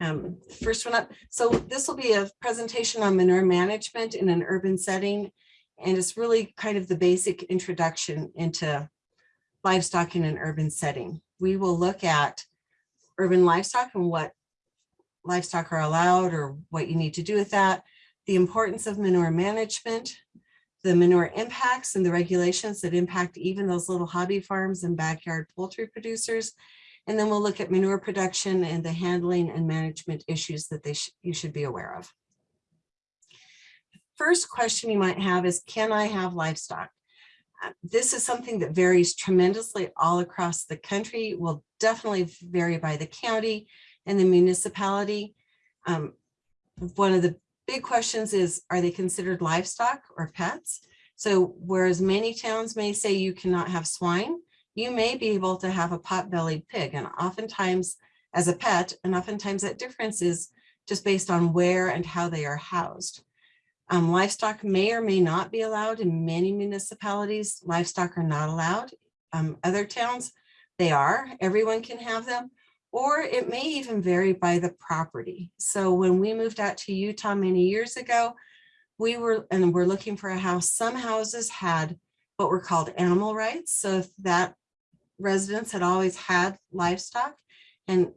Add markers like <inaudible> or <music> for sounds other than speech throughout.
Um, first one up, so this will be a presentation on manure management in an urban setting. And it's really kind of the basic introduction into livestock in an urban setting. We will look at urban livestock and what livestock are allowed or what you need to do with that, the importance of manure management, the manure impacts and the regulations that impact even those little hobby farms and backyard poultry producers. And then we'll look at manure production and the handling and management issues that they sh you should be aware of. First question you might have is, can I have livestock? Uh, This is something that varies tremendously all across the country, will definitely vary by the county and the municipality. Um, One of the big questions is, are they considered livestock or pets? So whereas many towns may say you cannot have swine, you may be able to have a pot-bellied pig and oftentimes as a pet, and oftentimes that difference is just based on where and how they are housed. Um, livestock may or may not be allowed in many municipalities. Livestock are not allowed. Um, other towns, they are. Everyone can have them. Or it may even vary by the property. So when we moved out to Utah many years ago, we were, and we're looking for a house, some houses had what were called animal rights. So if that residents had always had livestock and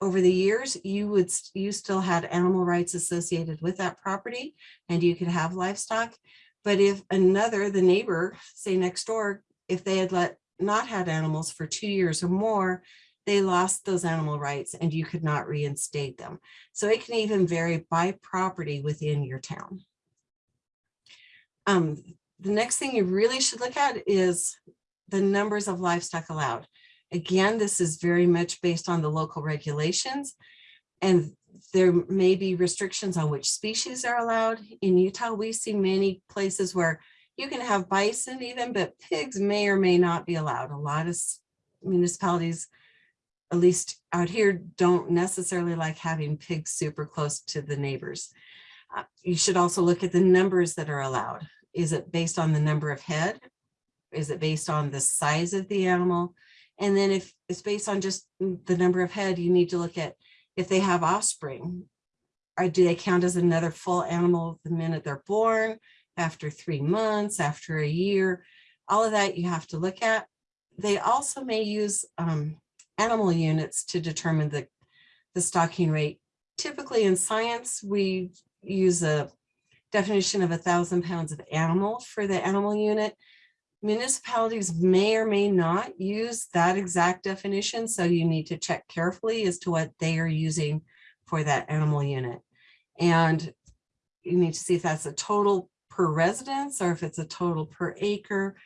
over the years, you would, you still had animal rights associated with that property and you could have livestock. But if another, the neighbor, say next door, if they had let not had animals for two years or more, they lost those animal rights and you could not reinstate them. So it can even vary by property within your town. Um, the next thing you really should look at is the numbers of livestock allowed. Again, this is very much based on the local regulations and there may be restrictions on which species are allowed. In Utah, we see many places where you can have bison even, but pigs may or may not be allowed. A lot of municipalities, at least out here, don't necessarily like having pigs super close to the neighbors. Uh, you should also look at the numbers that are allowed. Is it based on the number of head? Is it based on the size of the animal? And then if it's based on just the number of head, you need to look at if they have offspring. Or do they count as another full animal the minute they're born, after three months, after a year? All of that you have to look at. They also may use um, animal units to determine the, the stocking rate. Typically in science, we use a definition of a thousand pounds of animal for the animal unit. Municipalities may or may not use that exact definition, so you need to check carefully as to what they are using for that animal unit. And you need to see if that's a total per residence or if it's a total per acre.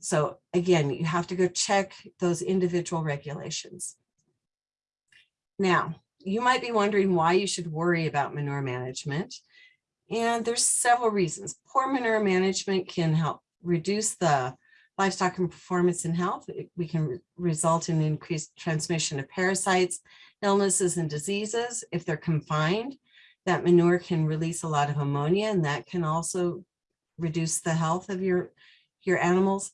So again, you have to go check those individual regulations. Now, you might be wondering why you should worry about manure management. And there's several reasons. Poor manure management can help reduce the livestock and performance and health. We can re result in increased transmission of parasites, illnesses and diseases. If they're confined, that manure can release a lot of ammonia and that can also reduce the health of your, your animals.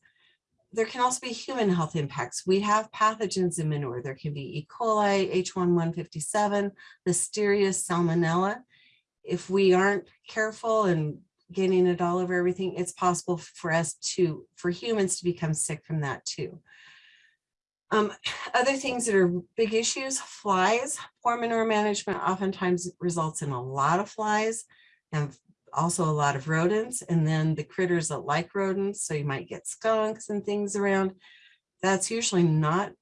There can also be human health impacts. We have pathogens in manure. There can be E. coli, H1N157, Listeria, Salmonella. If we aren't careful and getting it all over everything, it's possible for us to, for humans to become sick from that too. Um, <sighs> other things that are big issues, flies, poor manure management oftentimes results in a lot of flies and also a lot of rodents and then the critters that like rodents. So you might get skunks and things around. That's usually not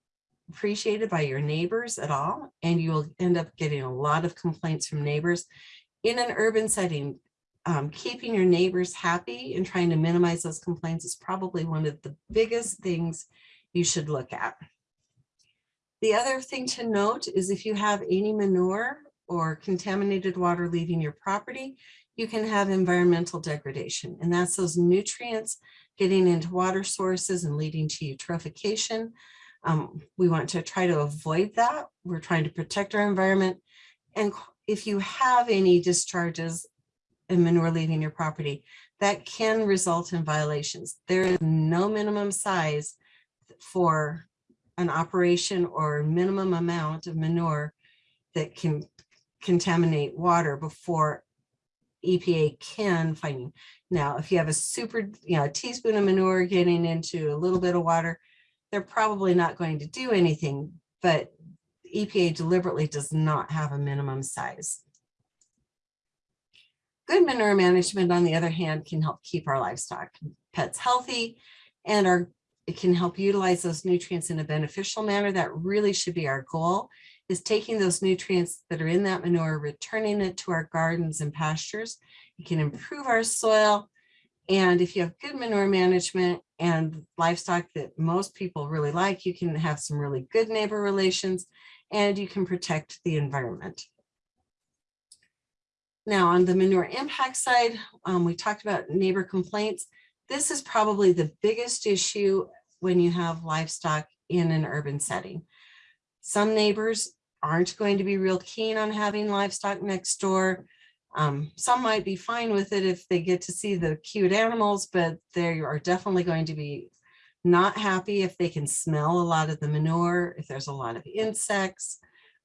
appreciated by your neighbors at all. And you'll end up getting a lot of complaints from neighbors. In an urban setting, um, keeping your neighbors happy and trying to minimize those complaints is probably one of the biggest things you should look at. The other thing to note is if you have any manure or contaminated water leaving your property, you can have environmental degradation. And that's those nutrients getting into water sources and leading to eutrophication. Um, we want to try to avoid that. We're trying to protect our environment. And if you have any discharges manure leaving your property, that can result in violations. There is no minimum size for an operation or minimum amount of manure that can contaminate water before EPA can find. you. Now, if you have a super, you know, a teaspoon of manure getting into a little bit of water, they're probably not going to do anything, but EPA deliberately does not have a minimum size. Good manure management, on the other hand, can help keep our livestock pets healthy and our it can help utilize those nutrients in a beneficial manner. That really should be our goal is taking those nutrients that are in that manure, returning it to our gardens and pastures. It can improve our soil. And if you have good manure management and livestock that most people really like, you can have some really good neighbor relations and you can protect the environment. Now on the manure impact side, um, we talked about neighbor complaints. This is probably the biggest issue when you have livestock in an urban setting. Some neighbors aren't going to be real keen on having livestock next door. Um, some might be fine with it if they get to see the cute animals, but they are definitely going to be not happy if they can smell a lot of the manure, if there's a lot of insects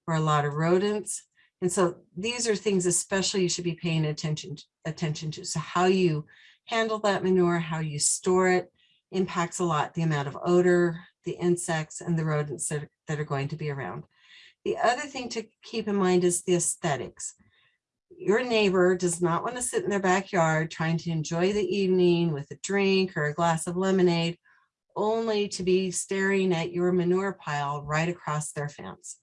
or a lot of rodents. And so these are things especially you should be paying attention, attention to. So how you handle that manure, how you store it, impacts a lot the amount of odor, the insects, and the rodents that, that are going to be around. The other thing to keep in mind is the aesthetics. Your neighbor does not want to sit in their backyard trying to enjoy the evening with a drink or a glass of lemonade, only to be staring at your manure pile right across their fence.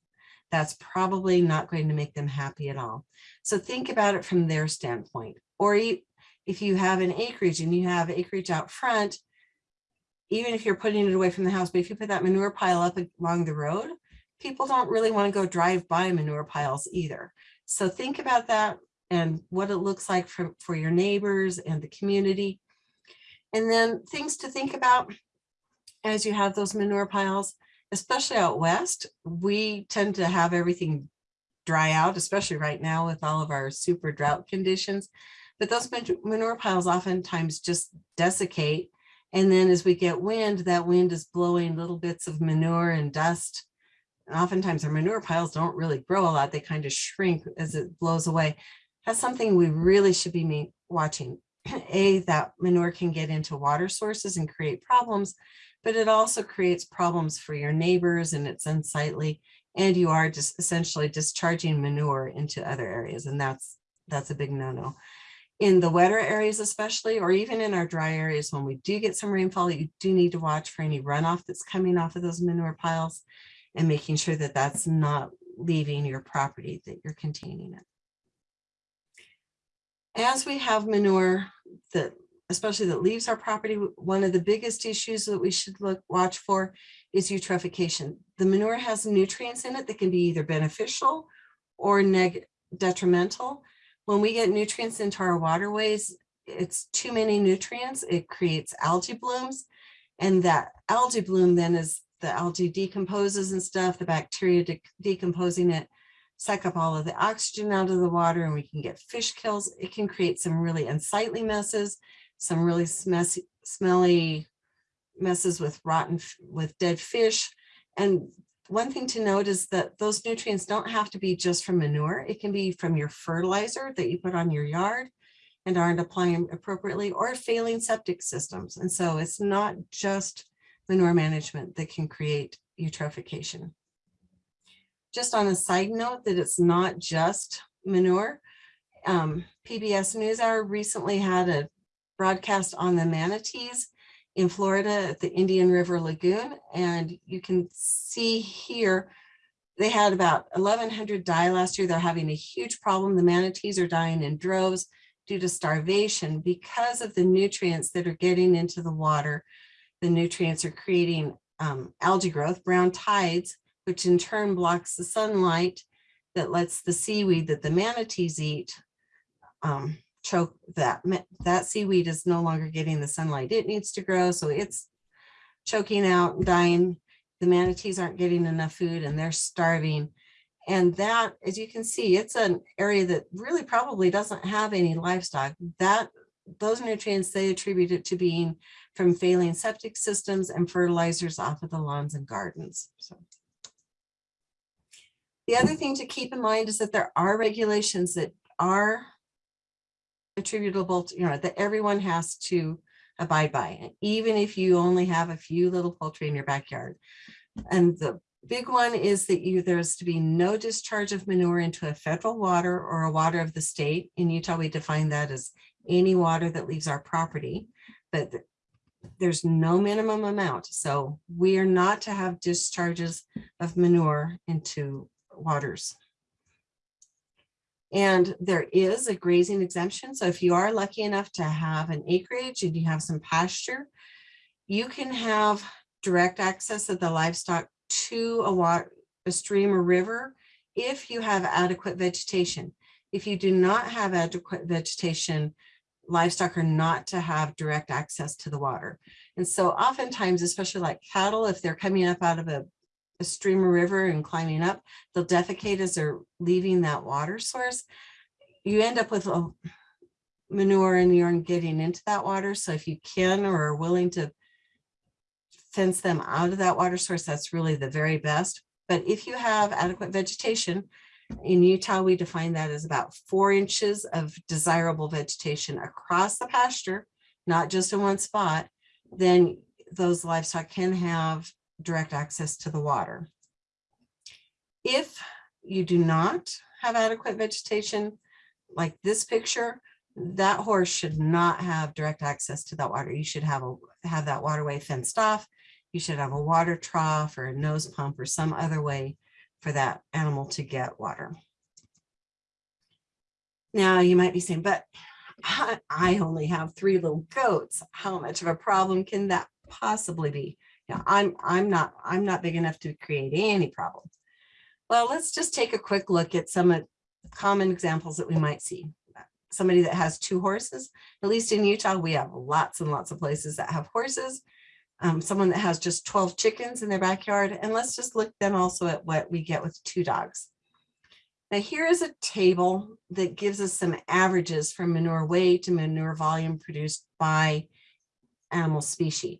That's probably not going to make them happy at all. So think about it from their standpoint. Or if you have an acreage and you have acreage out front, even if you're putting it away from the house, but if you put that manure pile up along the road, people don't really want to go drive by manure piles either. So think about that and what it looks like for, for your neighbors and the community. And then things to think about as you have those manure piles, especially out west, we tend to have everything dry out, especially right now with all of our super drought conditions. But those manure piles oftentimes just desiccate and then as we get wind, that wind is blowing little bits of manure and dust. And oftentimes our manure piles don't really grow a lot. They kind of shrink as it blows away. That's something we really should be watching. <clears throat> A, that manure can get into water sources and create problems, but it also creates problems for your neighbors and it's unsightly. And you are just essentially discharging manure into other areas. And that's that's a big no-no in the wetter areas especially, or even in our dry areas, when we do get some rainfall, you do need to watch for any runoff that's coming off of those manure piles and making sure that that's not leaving your property, that you're containing it. As we have manure that, especially that leaves our property, one of the biggest issues that we should look watch for is eutrophication. The manure has nutrients in it that can be either beneficial or detrimental when we get nutrients into our waterways, it's too many nutrients. It creates algae blooms. And that algae bloom then is the algae decomposes and stuff, the bacteria de decomposing it, suck up all of the oxygen out of the water and we can get fish kills. It can create some really unsightly messes, some really messy, smelly messes with rotten, with dead fish. And one thing to note is that those nutrients don't have to be just from manure. It can be from your fertilizer that you put on your yard and aren't applying appropriately or failing septic systems. And so it's not just manure management that can create eutrophication. Just on a side note that it's not just manure, um, PBS NewsHour recently had a broadcast on the manatees in Florida at the Indian River Lagoon. And you can see here, they had about 1,100 die last year. They're having a huge problem. The manatees are dying in droves due to starvation because of the nutrients that are getting into the water. The nutrients are creating um, algae growth, brown tides, which in turn blocks the sunlight that lets the seaweed that the manatees eat um, choke that that seaweed is no longer getting the sunlight it needs to grow so it's choking out dying. The manatees aren't getting enough food and they're starving. And that as you can see it's an area that really probably doesn't have any livestock. That those nutrients they attribute it to being from failing septic systems and fertilizers off of the lawns and gardens so. The other thing to keep in mind is that there are regulations that are attributable to, you know, that everyone has to abide by, even if you only have a few little poultry in your backyard. And the big one is that you, there's to be no discharge of manure into a federal water or a water of the state. In Utah, we define that as any water that leaves our property, but th- there's no minimum amount. So we are not to have discharges of manure into waters. And there is a grazing exemption. So if you are lucky enough to have an acreage and you have some pasture, you can have direct access of the livestock to a water, a stream or river if you have adequate vegetation. If you do not have adequate vegetation, livestock are not to have direct access to the water. And so oftentimes, especially like cattle, if they're coming up out of a, a stream or river and climbing up, they'll defecate as they're leaving that water source. You end up with a manure and urine getting into that water. So if you can or are willing to fence them out of that water source, that's really the very best. But if you have adequate vegetation, in Utah, we define that as about four inches of desirable vegetation across the pasture, not just in one spot, then those livestock can have direct access to the water. If you do not have adequate vegetation, like this picture, that horse should not have direct access to that water. You should have a have that waterway fenced off. You should have a water trough or a nose pump or some other way for that animal to get water. Now you might be saying, but I only have three little goats. How much of a problem can that possibly be? Now, I'm I'm not I'm not big enough to create any problem. Well, let's just take a quick look at some of common examples that we might see. Somebody that has two horses, at least in Utah, we have lots and lots of places that have horses. Um, someone that has just 12 chickens in their backyard. And let's just look then also at what we get with two dogs. Now here is a table that gives us some averages from manure weight to manure volume produced by animal species.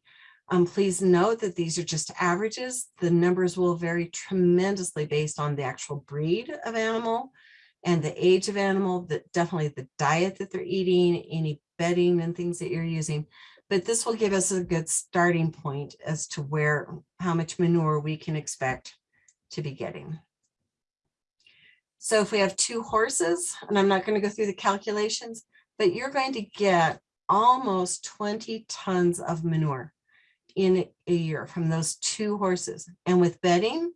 Um, please note that these are just averages. The numbers will vary tremendously based on the actual breed of animal and the age of animal, that definitely the diet that they're eating, any bedding and things that you're using. But this will give us a good starting point as to where, how much manure we can expect to be getting. So if we have two horses, and I'm not going to go through the calculations, but you're going to get almost 20 tons of manure in a year from those two horses. And with bedding,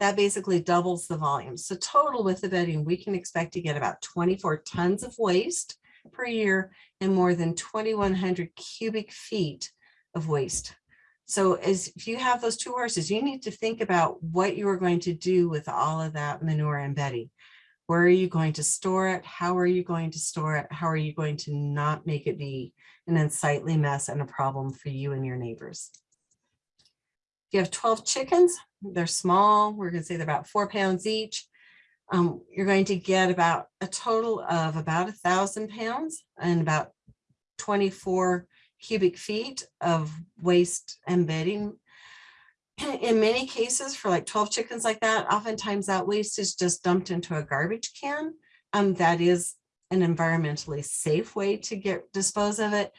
that basically doubles the volume. So total with the bedding, we can expect to get about 24 tons of waste per year and more than 2,100 cubic feet of waste. So as if you have those two horses, you need to think about what you are going to do with all of that manure and bedding. Where are you going to store it? How are you going to store it? How are you going to not make it be an unsightly mess and a problem for you and your neighbors? If you have 12 chickens, they're small. We're going to say they're about four pounds each. Um, you're going to get about a total of about a thousand pounds and about 24 cubic feet of waste and bedding. <clears throat> In many cases, for like 12 chickens like that, oftentimes that waste is just dumped into a garbage can. Um, that is an environmentally safe way to get dispose of it.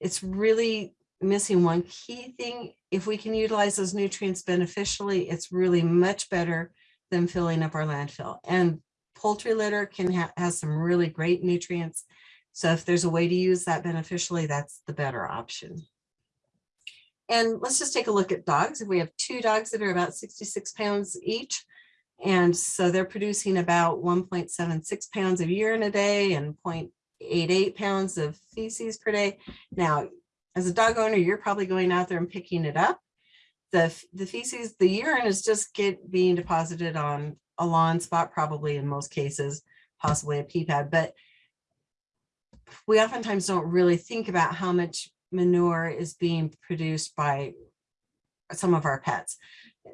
It's really missing one key thing. If we can utilize those nutrients beneficially, it's really much better than filling up our landfill. And poultry litter can ha has some really great nutrients. So if there's a way to use that beneficially, that's the better option. And let's just take a look at dogs. If we have two dogs that are about 66 pounds each, and so they're producing about 1.76 pounds of urine a day and 0.88 pounds of feces per day. Now, as a dog owner, you're probably going out there and picking it up. The, the feces, the urine is just get being deposited on a lawn spot, probably in most cases, possibly a pee pad, but we oftentimes don't really think about how much manure is being produced by some of our pets.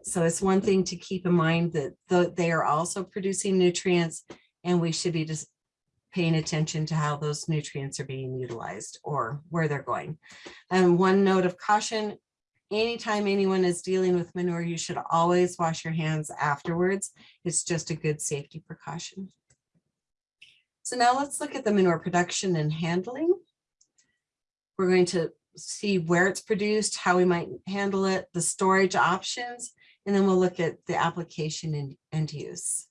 So it's one thing to keep in mind that the, they are also producing nutrients and we should be just paying attention to how those nutrients are being utilized or where they're going. And one note of caution, anytime anyone is dealing with manure, you should always wash your hands afterwards. It's just a good safety precaution. So now let's look at the manure production and handling. We're going to see where it's produced, how we might handle it, the storage options, and then we'll look at the application and, and use.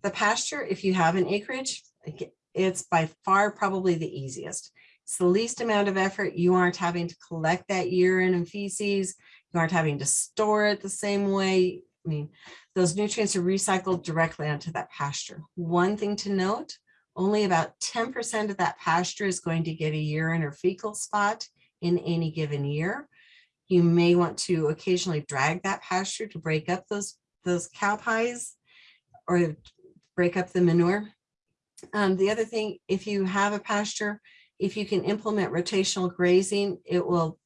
The pasture, if you have an acreage, it's by far probably the easiest. It's the least amount of effort. You aren't having to collect that urine and feces. You aren't having to store it the same way. I mean, those nutrients are recycled directly onto that pasture. One thing to note, only about 10% of that pasture is going to get a urine or fecal spot in any given year. You may want to occasionally drag that pasture to break up those, those cow pies or break up the manure. Um, the other thing, if you have a pasture, if you can implement rotational grazing, it will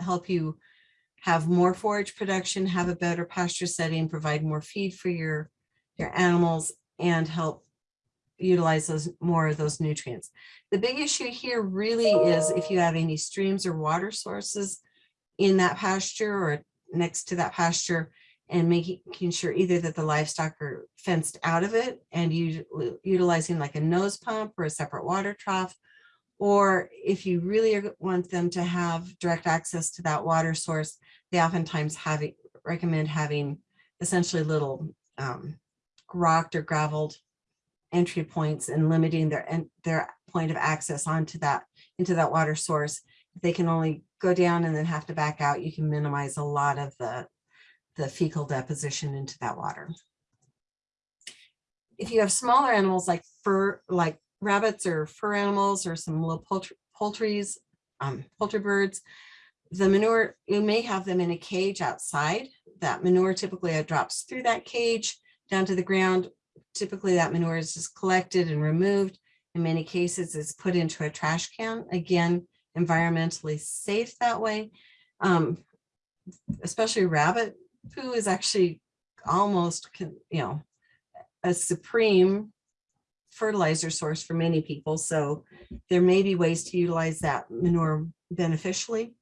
help you have more forage production, have a better pasture setting, provide more feed for your, your animals, and help utilize those more of those nutrients. The big issue here really is if you have any streams or water sources in that pasture or next to that pasture and making sure either that the livestock are fenced out of it and you utilizing like a nose pump or a separate water trough or if you really want them to have direct access to that water source, they oftentimes have recommend having essentially little um, rocked or graveled entry points and limiting their their point of access onto that into that water source. If they can only go down and then have to back out, you can minimize a lot of the, the fecal deposition into that water. If you have smaller animals like fur, like rabbits or fur animals or some little poultry, poultries, um, poultry birds, the manure, you may have them in a cage outside. That manure typically drops through that cage down to the ground typically that manure is just collected and removed. In many cases, it's put into a trash can. Again, environmentally safe that way. Um, especially rabbit poo is actually almost, you know, a supreme fertilizer source for many people. So there may be ways to utilize that manure beneficially.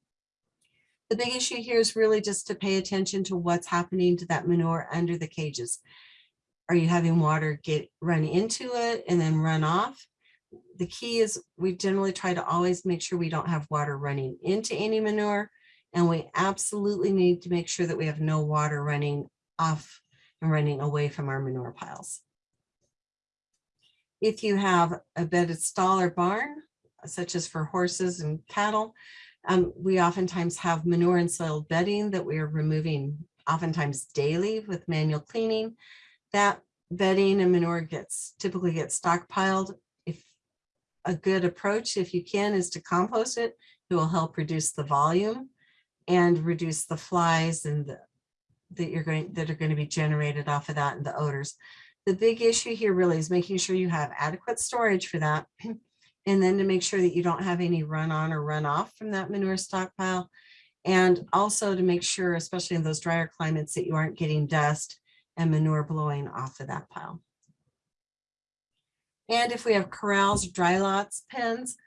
The big issue here is really just to pay attention to what's happening to that manure under the cages. Are you having water get run into it and then run off? The key is we generally try to always make sure we don't have water running into any manure. And we absolutely need to make sure that we have no water running off and running away from our manure piles. If you have a bedded stall or barn, such as for horses and cattle, um, we oftentimes have manure and soil bedding that we are removing oftentimes daily with manual cleaning that bedding and manure gets typically gets stockpiled. If a good approach, if you can, is to compost it, it will help reduce the volume and reduce the flies and the, that you're going that are going to be generated off of that and the odors. The big issue here really is making sure you have adequate storage for that. <clears throat> And then to make sure that you don't have any run on or run off from that manure stockpile. And also to make sure, especially in those drier climates, that you aren't getting dust and manure blowing off of that pile. And if we have corrals, dry lots, pens,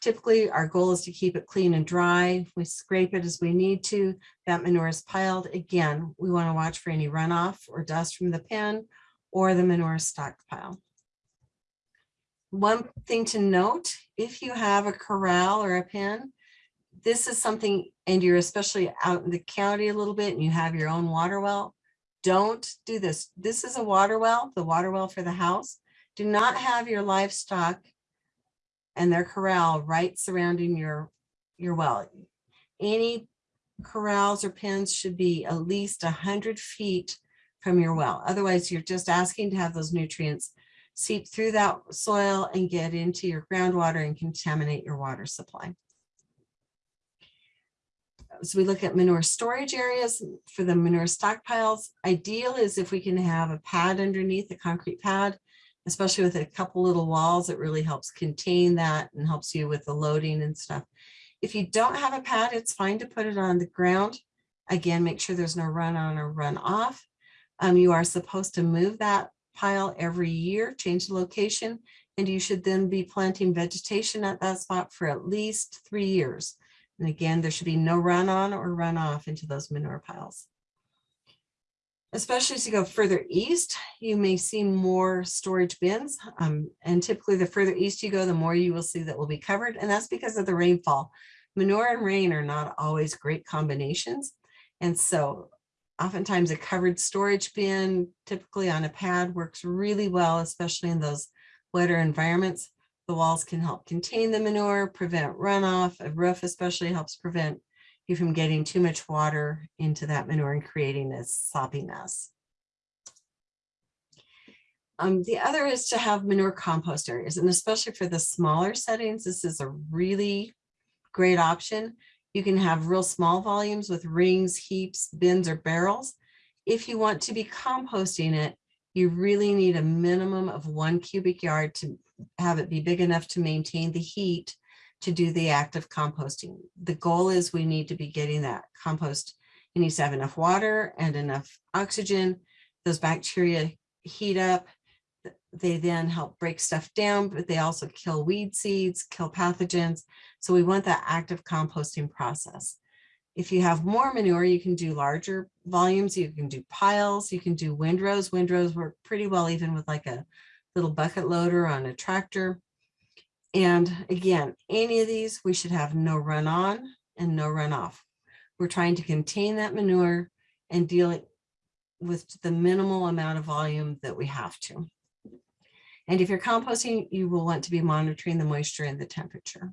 typically our goal is to keep it clean and dry. We scrape it as we need to. That manure is piled. Again, we want to watch for any runoff or dust from the pen or the manure stockpile. One thing to note, if you have a corral or a pen, this is something, and you're especially out in the county a little bit and you have your own water well, don't do this. This is a water well, the water well for the house. Do not have your livestock and their corral right surrounding your, your well. Any corrals or pens should be at least 100 feet from your well. Otherwise, you're just asking to have those nutrients seep through that soil and get into your groundwater and contaminate your water supply so we look at manure storage areas for the manure stockpiles. Ideal is if we can have a pad underneath, a concrete pad, especially with a couple little walls, it really helps contain that and helps you with the loading and stuff. If you don't have a pad, it's fine to put it on the ground. Again, make sure there's no run on or run off. Um, you are supposed to move that pile every year, change the location, and you should then be planting vegetation at that spot for at least three years And again, there should be no run on or run off into those manure piles. Especially as you go further east, you may see more storage bins. Um, and typically the further east you go, the more you will see that will be covered. And that's because of the rainfall. Manure and rain are not always great combinations. And so oftentimes a covered storage bin, typically on a pad, works really well, especially in those wetter environments. The walls can help contain the manure, prevent runoff. A roof especially helps prevent you from getting too much water into that manure and creating this soppy mess. Um, the other is to have manure compost areas, and especially for the smaller settings, this is a really great option. You can have real small volumes with rings, heaps, bins, or barrels. If you want to be composting it, you really need a minimum of one cubic yard to have it be big enough to maintain the heat to do the act of composting. The goal is we need to be getting that compost. It needs to have enough water and enough oxygen. Those bacteria heat up. They then help break stuff down, but they also kill weed seeds, kill pathogens. So we want that active composting process. If you have more manure, you can do larger volumes. You can do piles. You can do windrows. Windrows work pretty well even with like a little bucket loader on a tractor. And again, any of these, we should have no run on and no run off. We're trying to contain that manure and deal with the minimal amount of volume that we have to. And if you're composting, you will want to be monitoring the moisture and the temperature.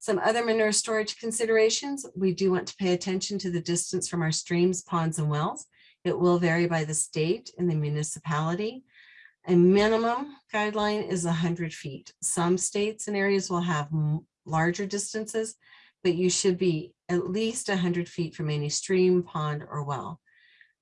Some other manure storage considerations, we do want to pay attention to the distance from our streams, ponds, and wells. It will vary by the state and the municipality. A minimum guideline is 100 feet. Some states and areas will have larger distances, but you should be at least 100 feet from any stream, pond, or well.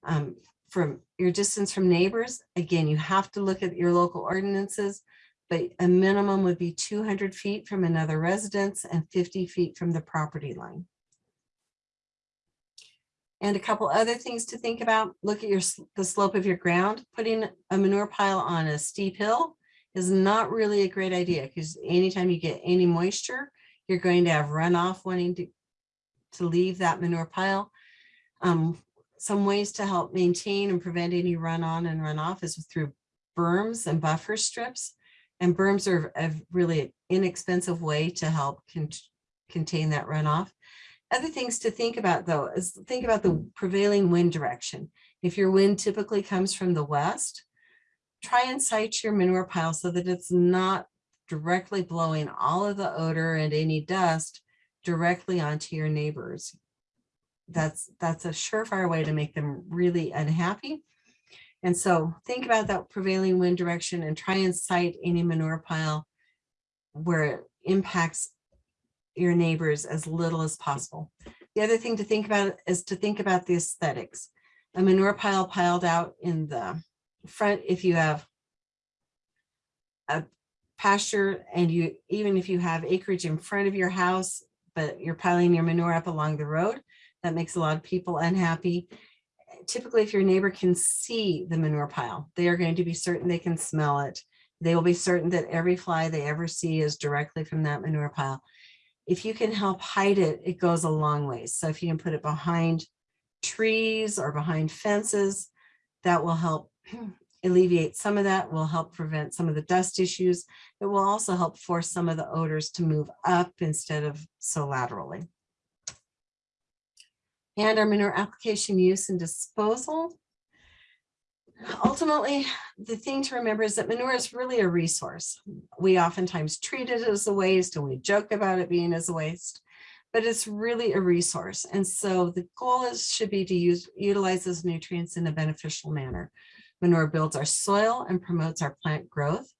Um, from your distance from neighbors, again, you have to look at your local ordinances, but a minimum would be 200 feet from another residence and 50 feet from the property line. And a couple other things to think about, look at your the slope of your ground. Putting a manure pile on a steep hill is not really a great idea because anytime you get any moisture, you're going to have runoff wanting to, to leave that manure pile. Um, some ways to help maintain and prevent any run on and runoff is through berms and buffer strips. And berms are a really inexpensive way to help con contain that runoff. Other things to think about though is think about the prevailing wind direction. If your wind typically comes from the west, try and site your manure pile so that it's not directly blowing all of the odor and any dust directly onto your neighbors. That's, that's a surefire way to make them really unhappy. And so think about that prevailing wind direction and try and site any manure pile where it impacts your neighbors as little as possible. The other thing to think about is to think about the aesthetics. A manure pile piled out in the front, if you have a pasture and you, even if you have acreage in front of your house, but you're piling your manure up along the road, that makes a lot of people unhappy typically if your neighbor can see the manure pile, they are going to be certain they can smell it. They will be certain that every fly they ever see is directly from that manure pile. If you can help hide it, it goes a long way. So if you can put it behind trees or behind fences, that will help <clears throat> alleviate some of that, will help prevent some of the dust issues. It will also help force some of the odors to move up instead of so laterally and our manure application use and disposal. Ultimately, the thing to remember is that manure is really a resource. We oftentimes treat it as a waste and we joke about it being as a waste, but it's really a resource. And so the goal is should be to use utilize those nutrients in a beneficial manner. Manure builds our soil and promotes our plant growth.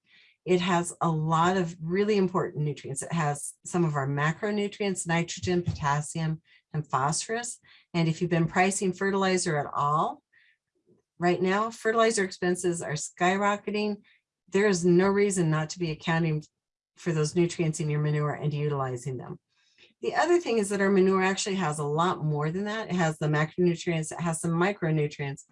It has a lot of really important nutrients. It has some of our macronutrients, nitrogen, potassium, and phosphorus. And if you've been pricing fertilizer at all, right now, fertilizer expenses are skyrocketing. There is no reason not to be accounting for those nutrients in your manure and utilizing them. The other thing is that our manure actually has a lot more than that. It has the macronutrients, it has some micronutrients,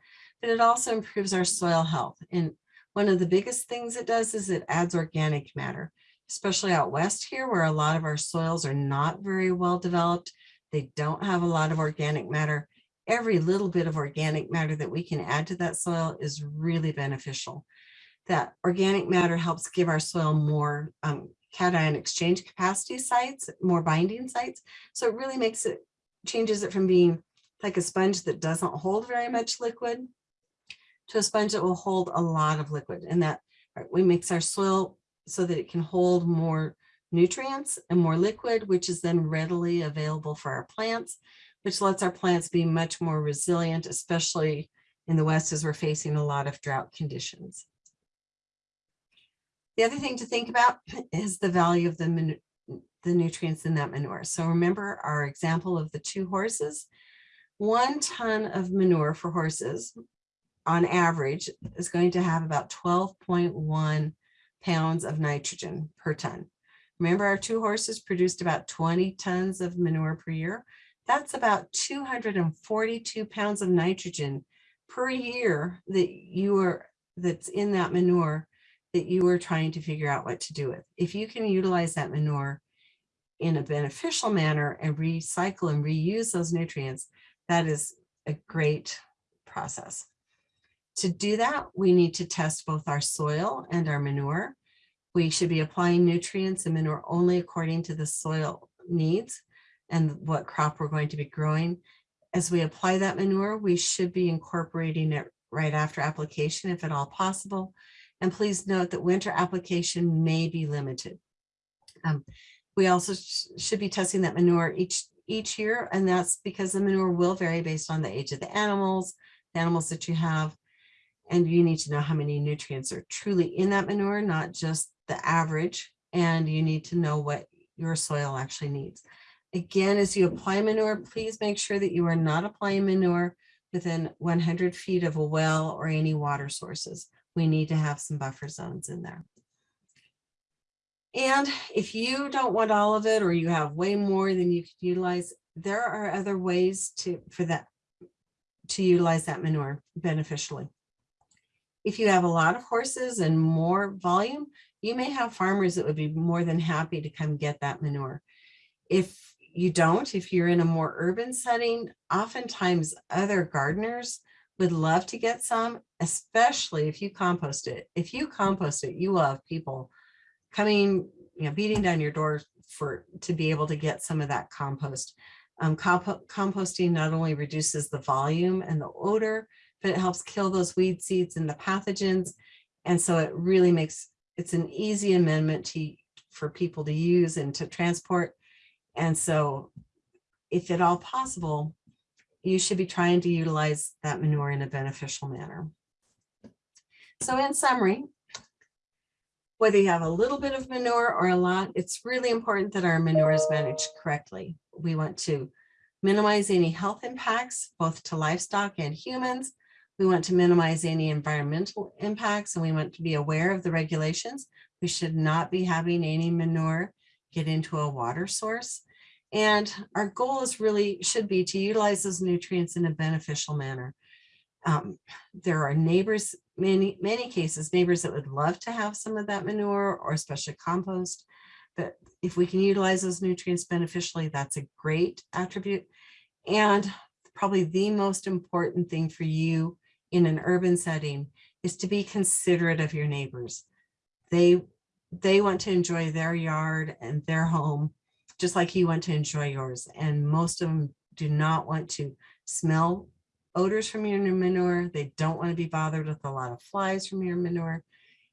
but it also improves our soil health. And one of the biggest things it does is it adds organic matter. especially out west here where a lot of our soils are not very well developed. They don't have a lot of organic matter. Every little bit of organic matter that we can add to that soil is really beneficial. That organic matter helps give our soil more um, cation exchange capacity sites, more binding sites. So it really makes it, changes it from being like a sponge that doesn't hold very much liquid to a sponge that will hold a lot of liquid. And that we makes our soil so that it can hold more nutrients and more liquid, which is then readily available for our plants, which lets our plants be much more resilient, especially in the West as we're facing a lot of drought conditions. The other thing to think about is the value of the, the nutrients in that manure. So remember our example of the two horses. One ton of manure for horses on average is going to have about 12.1 pounds of nitrogen per ton. Remember our two horses produced about 20 tons of manure per year. That's about 242 pounds of nitrogen per year that you are that's in that manure that you are trying to figure out what to do with. If you can utilize that manure in a beneficial manner and recycle and reuse those nutrients, that is a great process. To do that, we need to test both our soil and our manure. We should be applying nutrients and manure only according to the soil needs and what crop we're going to be growing. As we apply that manure, we should be incorporating it right after application if at all possible. And please note that winter application may be limited. Um, we also sh should be testing that manure each each year, and that's because the manure will vary based on the age of the animals, the animals that you have, and you need to know how many nutrients are truly in that manure, not just the average, and you need to know what your soil actually needs. Again, as you apply manure, please make sure that you are not applying manure within 100 feet of a well or any water sources. We need to have some buffer zones in there. And if you don't want all of it or you have way more than you could utilize, there are other ways to for that to utilize that manure beneficially. If you have a lot of horses and more volume, you may have farmers that would be more than happy to come get that manure. If you don't, if you're in a more urban setting, oftentimes other gardeners would love to get some, especially if you compost it. If you compost it, you will have people coming, you know, beating down your door for to be able to get some of that compost. Um, comp composting not only reduces the volume and the odor, but it helps kill those weed seeds and the pathogens. And so it really makes, it's an easy amendment to, for people to use and to transport. And so if at all possible, you should be trying to utilize that manure in a beneficial manner. So in summary, whether you have a little bit of manure or a lot, it's really important that our manure is managed correctly. We want to minimize any health impacts, both to livestock and humans. We want to minimize any environmental impacts and we want to be aware of the regulations. We should not be having any manure get into a water source. And our goal is really should be to utilize those nutrients in a beneficial manner. Um, there are neighbors, many, many cases, neighbors that would love to have some of that manure or especially compost. But if we can utilize those nutrients beneficially, that's a great attribute. And probably the most important thing for you in an urban setting is to be considerate of your neighbors. They, they want to enjoy their yard and their home, just like you want to enjoy yours. And most of them do not want to smell odors from your manure. They don't want to be bothered with a lot of flies from your manure.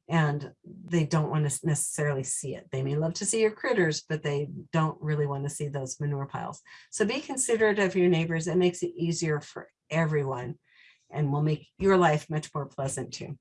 And they don't want to necessarily see it. They may love to see your critters, but they don't really want to see those manure piles. So be considerate of your neighbors. It makes it easier for everyone and will make your life much more pleasant too.